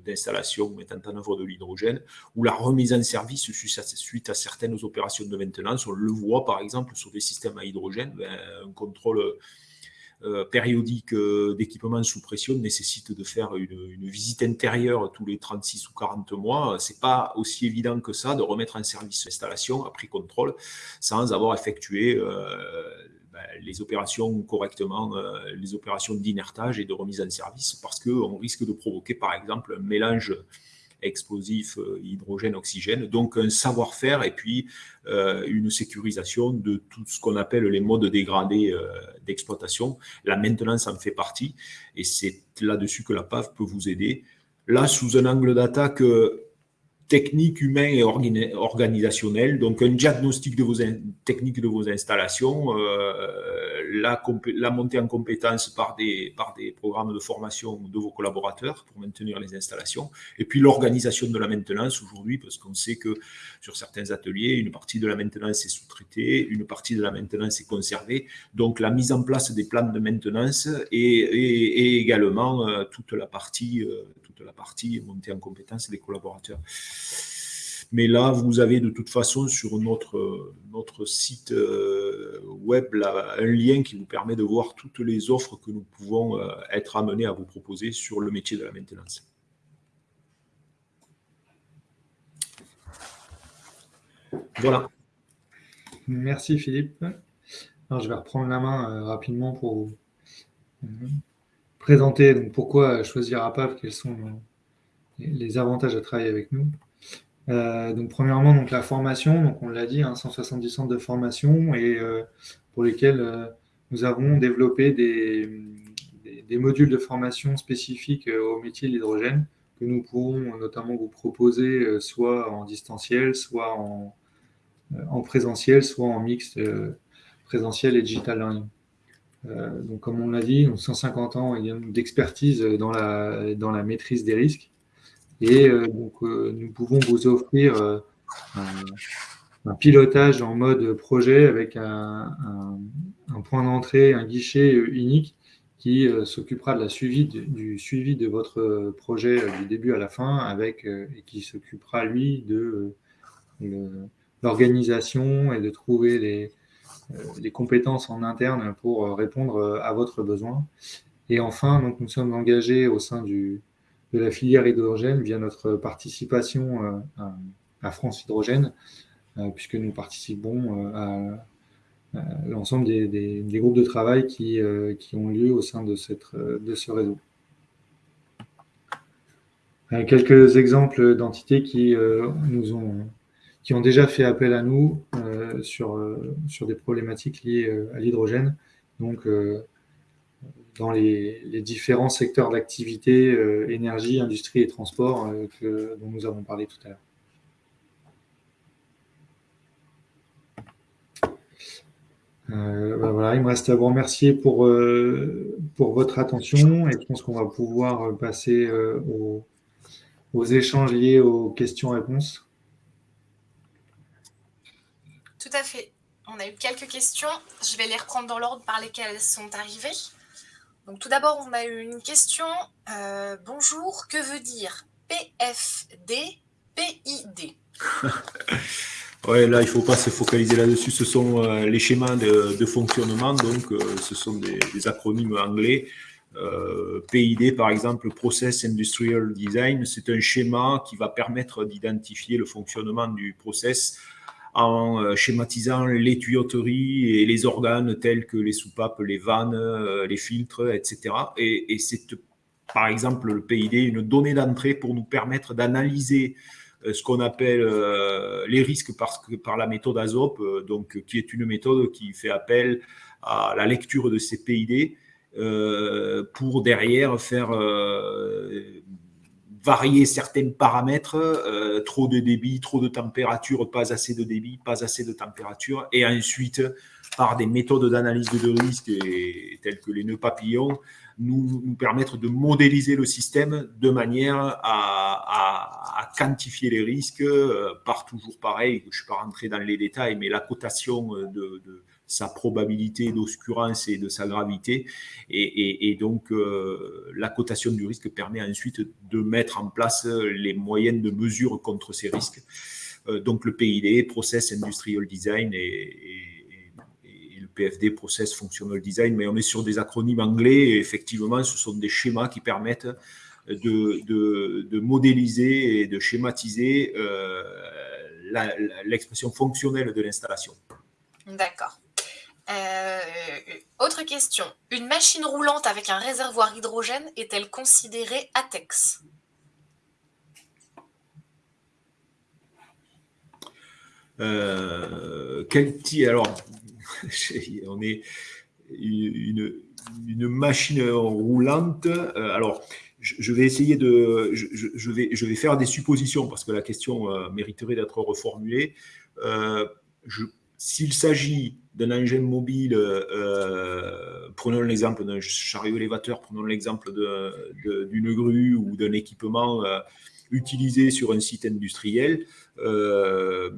d'installations mettant en œuvre de l'hydrogène ou la remise en service suite à, certaines opérations de maintenance. On le voit par exemple sur des systèmes à hydrogène, ben, un contrôle périodique euh, d'équipement sous pression nécessite de faire une, visite intérieure tous les 36 ou 40 mois. C'est pas aussi évident que ça de remettre en service l'installation après contrôle sans avoir effectué euh, ben, les opérations correctement, les opérations d'inertage et de remise en service parce qu'on risque de provoquer par exemple un mélange explosifs hydrogène, oxygène. Donc un savoir-faire et puis une sécurisation de tout ce qu'on appelle les modes dégradés d'exploitation. La maintenance en fait partie et c'est là-dessus que la PAV peut vous aider. Là, sous un angle d'attaque technique, humain et organisationnel. Donc, un diagnostic de vos techniques de vos installations, euh, la, montée en compétences par des, programmes de formation de vos collaborateurs pour maintenir les installations, et puis l'organisation de la maintenance aujourd'hui, parce qu'on sait que sur certains ateliers, une partie de la maintenance est sous-traitée, une partie de la maintenance est conservée. Donc, la mise en place des plans de maintenance et, et, également euh, toute la partie, euh, toute la partie montée en compétences des collaborateurs. Mais là, vous avez de toute façon sur notre, notre site euh, web un lien qui vous permet de voir toutes les offres que nous pouvons euh, être amenés à vous proposer sur le métier de la maintenance. Voilà. Merci Philippe. Alors, je vais reprendre la main euh, rapidement pour présenter donc, pourquoi choisir APAV, quels sont les avantages à travailler avec nous. Euh, donc, premièrement, donc, la formation, donc, on l'a dit, 170 hein, centres de formation et euh, pour lesquels euh, nous avons développé des, modules de formation spécifiques au métier de l'hydrogène que nous pourrons notamment vous proposer soit en distanciel, soit en, en présentiel, soit en mixte présentiel et digital learning. donc, comme on l'a dit, 150 ans d'expertise dans la maîtrise des risques. Et euh, donc, euh, nous pouvons vous offrir euh, un, pilotage en mode projet avec un, point d'entrée, un guichet unique qui s'occupera de la suivi du suivi de votre projet du début à la fin avec et qui s'occupera lui de l'organisation et de trouver les, compétences en interne pour répondre à votre besoin. Et enfin, donc, nous sommes engagés au sein du, de la filière hydrogène via notre participation euh, à, France Hydrogène, euh, puisque nous participons euh, à, l'ensemble des, groupes de travail qui, ont lieu au sein de, ce réseau. Quelques exemples d'entités qui ont déjà fait appel à nous sur, des problématiques liées à l'hydrogène. Dans les, différents secteurs d'activité, euh, énergie, industrie et transport euh, dont nous avons parlé tout à l'heure. Euh, ben voilà, il me reste à vous remercier pour, pour votre attention et je pense qu'on va pouvoir passer aux, aux, échanges liés aux questions-réponses. Tout à fait. On a eu quelques questions. Je vais les reprendre dans l'ordre par lesquels elles sont arrivées. Donc tout d'abord, on a eu une question. Euh, bonjour, que veut dire PFD, PID [laughs] Ouais, là, il ne faut pas se focaliser là-dessus. Ce sont euh, les schémas de, fonctionnement, donc euh, ce sont des, acronymes anglais. PID, par exemple, Process Industrial Design, c'est un schéma qui va permettre d'identifier le fonctionnement du process en euh, schématisant les tuyauteries et les organes tels que les soupapes, les vannes, euh, les filtres, etc. Et, c'est par exemple le PID une donnée d'entrée pour nous permettre d'analyser euh, ce qu'on appelle les risques par, par la méthode ASOP, donc, qui est une méthode qui fait appel à la lecture de ces PID pour derrière faire varier certains paramètres, euh, trop de débit, trop de température, pas assez de débit, pas assez de température, et ensuite, par des méthodes d'analyse de risque telles que les nœuds papillons, nous, permettre de modéliser le système de manière à, quantifier les risques euh, par toujours pareil, je ne suis pas rentré dans les détails, mais la cotation de sa probabilité d'occurrence et de sa gravité. Et, donc, euh, la cotation du risque permet ensuite de mettre en place les moyennes de mesure contre ces risques. Euh, donc, le PID, Process Industrial Design, et, le PFD, Process Functional Design, mais on est sur des acronymes anglais. Et effectivement, ce sont des schémas qui permettent de, modéliser et de schématiser euh, l'expression fonctionnelle de l'installation. D'accord. Euh, euh, autre question. Une machine roulante avec un réservoir hydrogène est-elle considérée ATEX? Euh, quel type Alors, [laughs] on est une, machine roulante. Euh, alors, je vais essayer de, je, vais, je vais faire des suppositions parce que la question mériterait d'être reformulée. S'il s'agit d'un engin mobile, euh, prenons l'exemple d'un chariot élévateur, prenons l'exemple d'une grue ou d'un équipement euh, utilisé sur un site industriel, euh,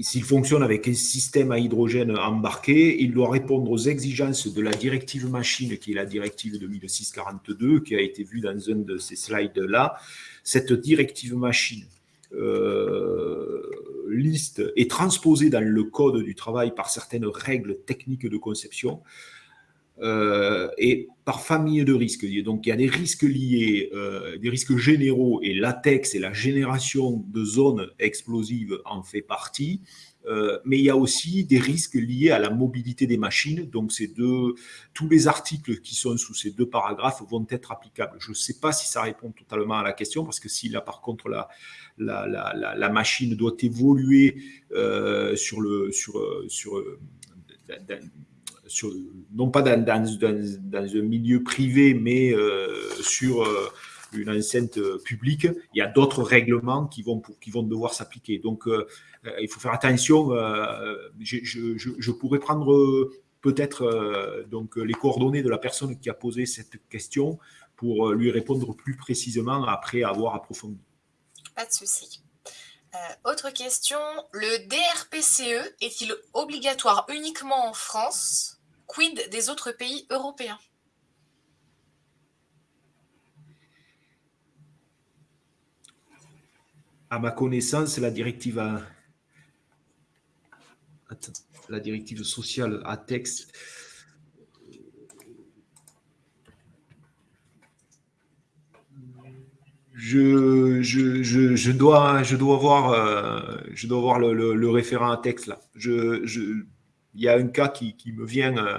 s'il fonctionne avec un système à hydrogène embarqué, il doit répondre aux exigences de la directive machine, qui est la directive 2006-42, qui a été vue dans un de ces slides-là. Cette directive machine liste est transposée dans le code du travail par certaines règles techniques de conception euh, et par famille de risques. Donc il y a des risques liés, euh, des risques généraux et latex et la génération de zones explosives en fait partie. Euh, mais il y a aussi des risques liés à la mobilité des machines. Donc, ces deux, tous les articles qui sont sous ces deux paragraphes vont être applicables. Je ne sais pas si ça répond totalement à la question, parce que si là, par contre, la, la, la, la machine doit évoluer euh, sur le, sur, sur, sur, non pas dans, dans, dans, un milieu privé, mais euh, sur une enceinte publique, il y a d'autres règlements qui vont, qui vont devoir s'appliquer. Donc, euh, il faut faire attention. Euh, je, pourrais prendre euh, peut-être les coordonnées de la personne qui a posé cette question pour lui répondre plus précisément après avoir approfondi. Pas de souci. autre question, le DRPCE est-il obligatoire uniquement en France? Quid des autres pays européens? À ma connaissance, la directive a, la directive sociale à texte. Je, je, dois, je dois voir, euh, je dois le, référent à texte là. Je, il y a un cas qui, me vient, euh,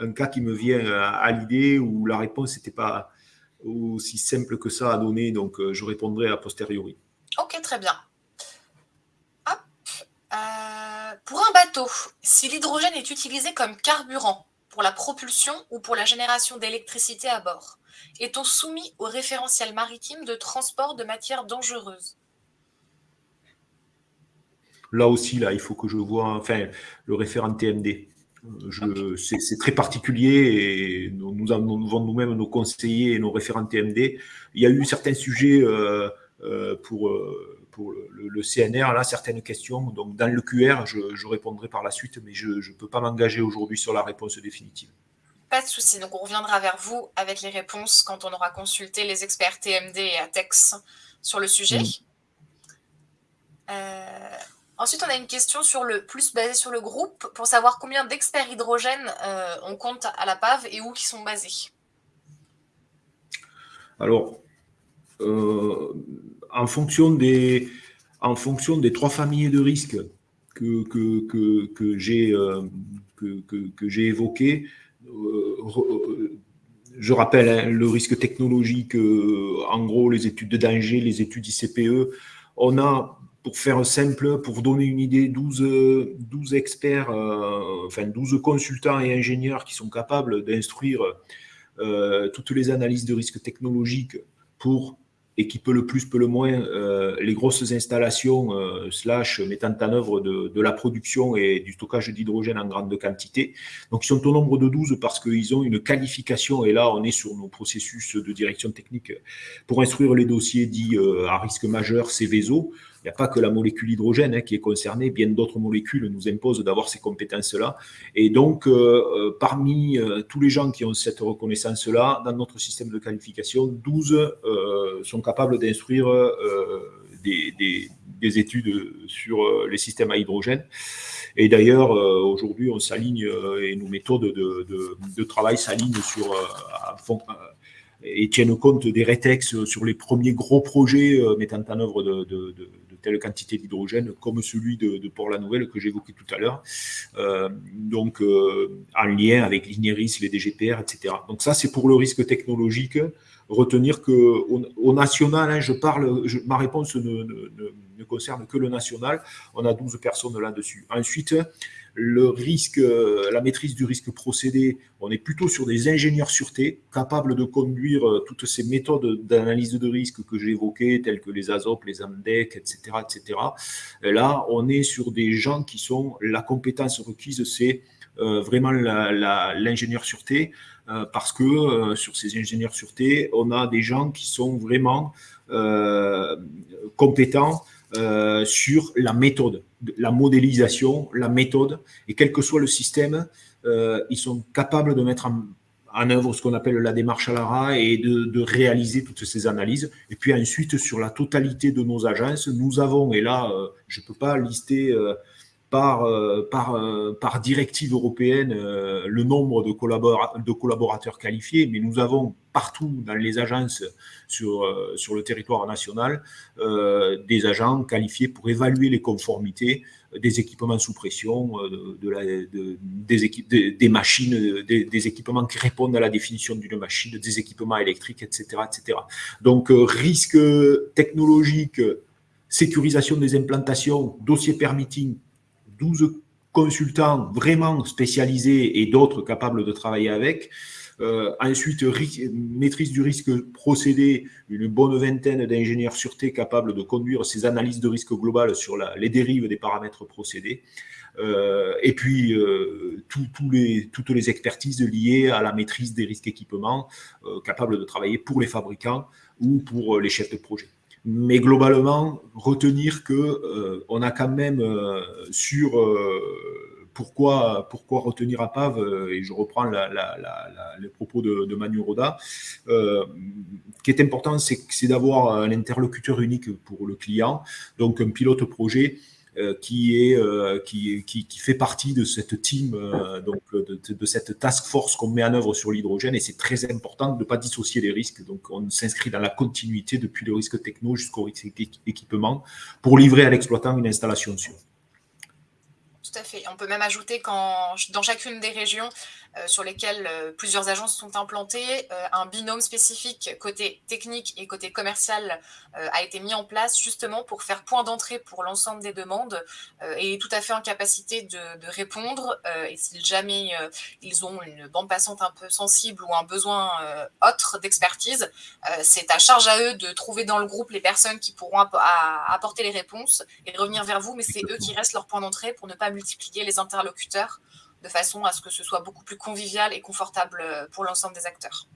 un cas qui me vient à, l'idée où la réponse n'était pas aussi simple que ça à donner, donc euh, je répondrai a posteriori. Ok, très bien. Euh, pour un bateau, si l'hydrogène est utilisé comme carburant pour la propulsion ou pour la génération d'électricité à bord, est-on soumis au référentiel maritime de transport de matières dangereuses? Là aussi, là, il faut que je vois enfin, le référent TMD. C'est très particulier et nous, nous avons nous-mêmes nos conseillers et nos référents TMD. Il y a eu certains sujets euh, pour pour le, CNR, là, certaines questions. Donc, dans le QR, je, répondrai par la suite, mais je ne peux pas m'engager aujourd'hui sur la réponse définitive. Pas de souci. Donc, on reviendra vers vous avec les réponses quand on aura consulté les experts TMD et ATEX sur le sujet. Euh, ensuite, on a une question sur le plus basée sur le groupe pour savoir combien d'experts hydrogène euh, on compte à la PAV et où qui sont basés. Alors, euh, en fonction des, en fonction des trois familles de risques que, que, que, que j'ai euh, que, évoquées, euh, je rappelle hein, le risque technologique, euh, en gros les études de danger, les études ICPE. On a, pour faire simple, pour donner une idée, 12, 12 experts, enfin 12 consultants et ingénieurs qui sont capables d'instruire toutes les analyses de risque technologique pour et qui peut le plus, peut le moins, euh, les grosses installations euh, slash mettant en œuvre de, de, la production et du stockage d'hydrogène en grande quantité. Donc, ils sont au nombre de 12 parce qu'ils ont une qualification, et là, on est sur nos processus de direction technique pour instruire les dossiers dits euh, à risque majeur, CVSO. Il n'y a pas que la molécule hydrogène hein, qui est concernée, bien d'autres molécules nous imposent d'avoir ces compétences-là. Et donc, euh, euh, parmi euh, tous les gens qui ont cette reconnaissance-là, dans notre système de qualification, 12 sont capables d'instruire des, études sur les systèmes à hydrogène. Et d'ailleurs, aujourd'hui, on s'aligne et nos méthodes de, travail s'alignent sur et tiennent compte des rétextes sur les premiers gros projets mettant en œuvre de, telle quantité d'hydrogène comme celui de, Port-la-Nouvelle que j'évoquais tout à l'heure, donc en lien avec l'INERIS, les DGPR, etc. Donc ça, c'est pour le risque technologique retenir que au, national, hein, je parle, ma réponse ne, ne, concerne que le national. On a 12 personnes là-dessus. Ensuite, le risque, euh, la maîtrise du risque procédé, on est plutôt sur des ingénieurs sûreté capables de conduire euh, toutes ces méthodes d'analyse de risque que j'ai évoquées, telles que les ASOP, les AMDEC, etc., etc. là, on est sur des gens qui sont, la compétence requise, c'est euh, vraiment l'ingénieur sûreté, parce que sur ces ingénieurs sûreté, on a des gens qui sont vraiment compétents euh, sur la méthode, la modélisation, la méthode, et quel que soit le système, euh, ils sont capables de mettre en, œuvre ce qu'on appelle la démarche à l'ARA et de, réaliser toutes ces analyses. Et puis ensuite, sur la totalité de nos agences, nous avons, et là, euh, je ne peux pas lister par, par, par directive européenne le nombre de, collaborateurs qualifiés, mais nous avons partout dans les agences sur, euh, sur le territoire national euh, des agents qualifiés pour évaluer les conformités des équipements sous pression, euh, de, la, des, machines, équipements qui répondent à la définition d'une machine, des équipements électriques, etc. etc. Donc, risque technologique, sécurisation des implantations, dossier permitting, 12 consultants vraiment spécialisés et d'autres capables de travailler avec. Euh, ensuite, maîtrise du risque procédé, une bonne vingtaine d'ingénieurs sûreté capables de conduire ces analyses de risque globales sur les dérives des paramètres procédés. Euh, et puis, euh, toutes les expertises liées à la maîtrise des risques équipements, capables de travailler pour les fabricants ou pour les chefs de projet mais globalement, retenir que on a quand même sur pourquoi, pourquoi retenir à Pave, euh, et je reprends les propos de, Manu Roda, euh, qui est important, c'est d'avoir un interlocuteur unique pour le client, donc un pilote projet euh, qui, est, qui, qui, fait partie de cette team, donc de, cette task force qu'on met en œuvre sur l'hydrogène, et c'est très important de ne pas dissocier les risques. Donc on s'inscrit dans la continuité depuis le risque techno jusqu'au risque équipement pour livrer à l'exploitant une installation sûre. Tout à fait. On peut même ajouter qu'en dans chacune des régions, euh, sur lesquelles euh, plusieurs agences sont implantées. Euh, un binôme spécifique côté technique et côté commercial a été mis en place justement pour faire point d'entrée pour l'ensemble des demandes et est tout à fait en capacité de, répondre. et si jamais ils ont une bande passante un peu sensible ou un besoin autre d'expertise, c'est à charge à eux de trouver dans le groupe les personnes qui pourront apporter les réponses et revenir vers vous, mais c'est eux qui restent leur point d'entrée pour ne pas multiplier les interlocuteurs de façon à ce que ce soit beaucoup plus convivial et confortable euh, pour l'ensemble des acteurs.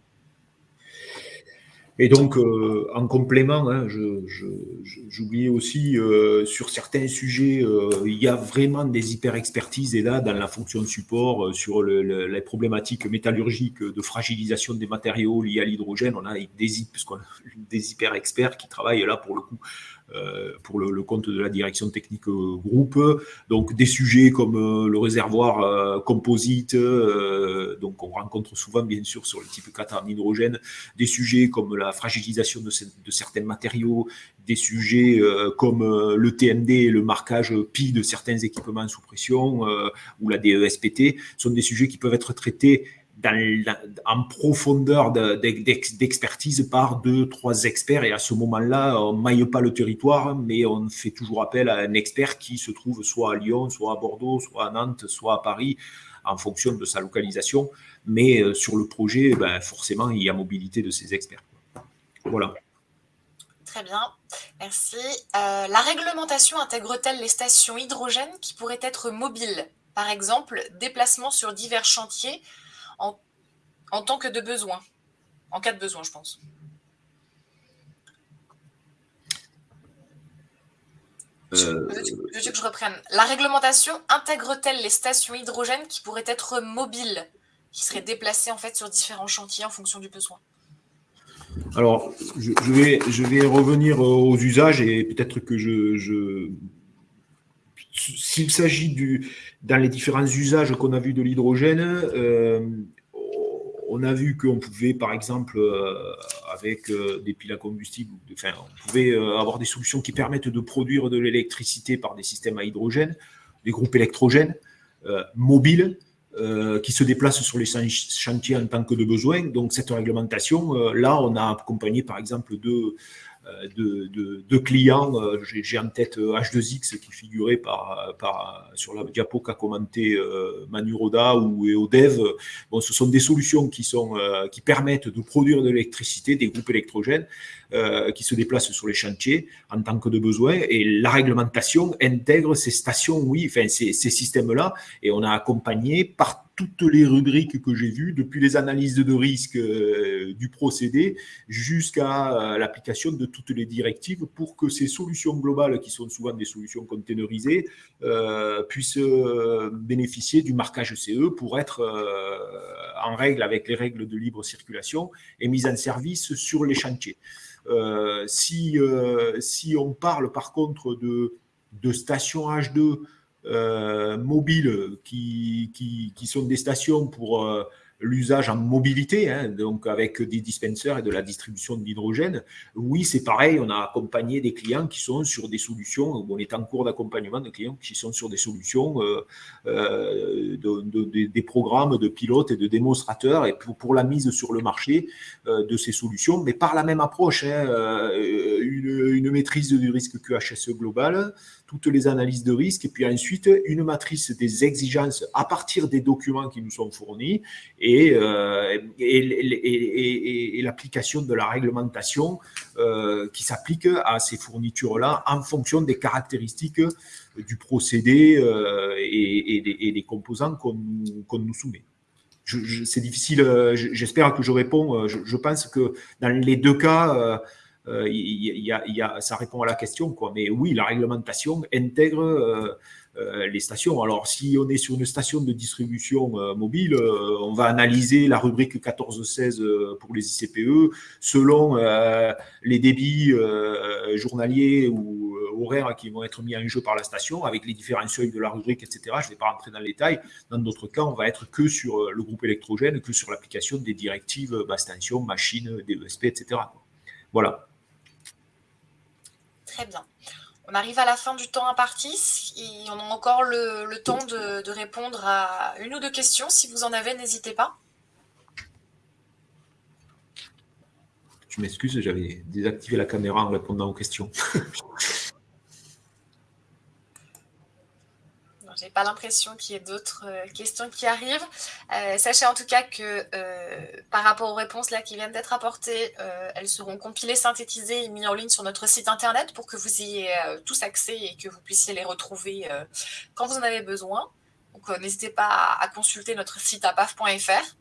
Et donc, euh, en complément, hein, j'oubliais aussi, euh, sur certains sujets, il y a vraiment des hyper-expertises, et là, dans la fonction de support, sur les problématiques métallurgiques de fragilisation des matériaux liés à l'hydrogène, on a des, des hyper-experts qui travaillent là, pour le coup, pour le, compte de la direction technique euh, groupe. Donc des sujets comme euh, le réservoir composite, donc on rencontre souvent bien sûr sur le type 4 en hydrogène, des sujets comme la fragilisation de, de certains matériaux, des sujets comme le TMD, le marquage PI de certains équipements sous pression ou la DESPT, sont des sujets qui peuvent être traités en profondeur d'expertise par deux, trois experts. Et à ce moment-là, on ne maille pas le territoire, mais on fait toujours appel à un expert qui se trouve soit à Lyon, soit à Bordeaux, soit à Nantes, soit à Paris, en fonction de sa localisation. Mais euh, sur le projet, ben, forcément, il y a mobilité de ces experts. Voilà. Très bien, merci. Euh, la réglementation intègre-t-elle les stations hydrogènes qui pourraient être mobiles? Par exemple, déplacement sur divers chantiers en, tant que de besoin, en cas de besoin, je pense. Euh, je, veux que je reprenne. La réglementation intègre-t-elle les stations hydrogènes qui pourraient être mobiles, qui seraient déplacées en fait sur différents chantiers en fonction du besoin? Alors, je, vais, je vais revenir aux usages et peut-être que je, s'il s'agit du dans les différents usages qu'on a vus de l'hydrogène, euh, on a vu qu'on pouvait, par exemple, avec des piles à combustible, enfin, on pouvait avoir des solutions qui permettent de produire de l'électricité par des systèmes à hydrogène, des groupes électrogènes mobiles. qui se déplacent sur les chantiers en tant que de besoin. Donc cette réglementation, là, on a accompagné par exemple deux, euh, de, clients. Euh, j'ai en tête H2X euh, qui figurait sur la diapo qu'a commenté Manu Roda ou EODEV. Bon, ce sont des solutions qui, permettent de produire de l'électricité, des groupes électrogènes qui se déplacent sur les chantiers en tant que de besoin. Et la réglementation intègre ces stations, oui, ces, ces systèmes-là. Et on a accompagné par toutes les rubriques que j'ai vues, depuis les analyses de risque euh, du procédé jusqu'à euh, l'application de toutes les directives pour que ces solutions globales, qui sont souvent des solutions containerisées, euh, puissent bénéficier du marquage CE pour être en règle avec les règles de libre circulation et mise en service sur les chantiers. si, si on parle par contre de, de stations H2 euh, mobiles qui, qui, sont des stations pour euh, l'usage en mobilité, hein, donc avec des dispensers et de la distribution d'hydrogène, oui, c'est pareil, on a accompagné des clients qui sont sur des solutions, on est en cours d'accompagnement de clients qui sont sur des solutions, euh, euh de, des programmes de pilotes et de démonstrateurs, et pour, la mise sur le marché euh, de ces solutions, mais par la même approche, hein, une, une, maîtrise du risque QHSE global, toutes les analyses de risque, et puis ensuite une matrice des exigences à partir des documents qui nous sont fournis, et euh, et, l'application de la réglementation euh, qui s'applique à ces fournitures-là en fonction des caractéristiques du procédé euh, et, des, composants qu'on nous soumet. C'est difficile, j'espère que je réponds. Je, pense que dans les deux cas, ça répond à la question. Quoi. Mais oui, la réglementation intègre euh, les stations. Alors, si on est sur une station de distribution euh, mobile, euh, on va analyser la rubrique 14-16 pour les ICPE selon les débits journaliers ou horaires qui vont être mis en jeu par la station avec les différents seuils de la rubrique, etc. Je ne vais pas rentrer dans le détail. Dans d'autres cas, on va être que sur le groupe électrogène, que sur l'application des directives basse tension, machine, DESP, etc. Voilà. Très bien. On arrive à la fin du temps imparti on a encore le, temps de, répondre à une ou deux questions. Si vous en avez, n'hésitez pas. Je m'excuse, j'avais désactivé la caméra en répondant aux questions. [laughs] n'ai pas l'impression qu'il y ait d'autres euh, questions qui arrivent. Euh, sachez en tout cas que euh, par rapport aux réponses là qui viennent d'être apportées, elles seront compilées, synthétisées et mises en ligne sur notre site internet pour que vous ayez tous accès et que vous puissiez les retrouver quand vous en avez besoin. Donc n'hésitez pas à, consulter notre site apaf.fr.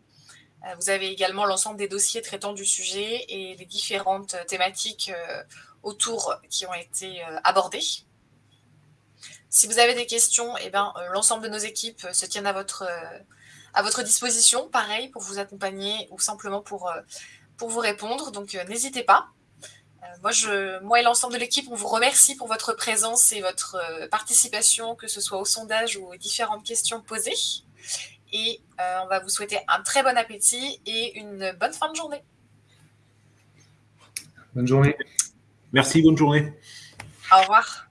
Vous avez également l'ensemble des dossiers traitant du sujet et les différentes thématiques autour qui ont été abordées. Si vous avez des questions, eh ben, euh, l'ensemble de nos équipes euh, se tiennent à votre, euh, à votre disposition, pareil, pour vous accompagner ou simplement pour, pour vous répondre. Donc, n'hésitez pas. moi, je, moi et l'ensemble de l'équipe, on vous remercie pour votre présence et votre participation, que ce soit au sondage ou aux différentes questions posées. Et on va vous souhaiter un très bon appétit et une bonne fin de journée. Bonne journée. Merci, bonne journée. Au revoir.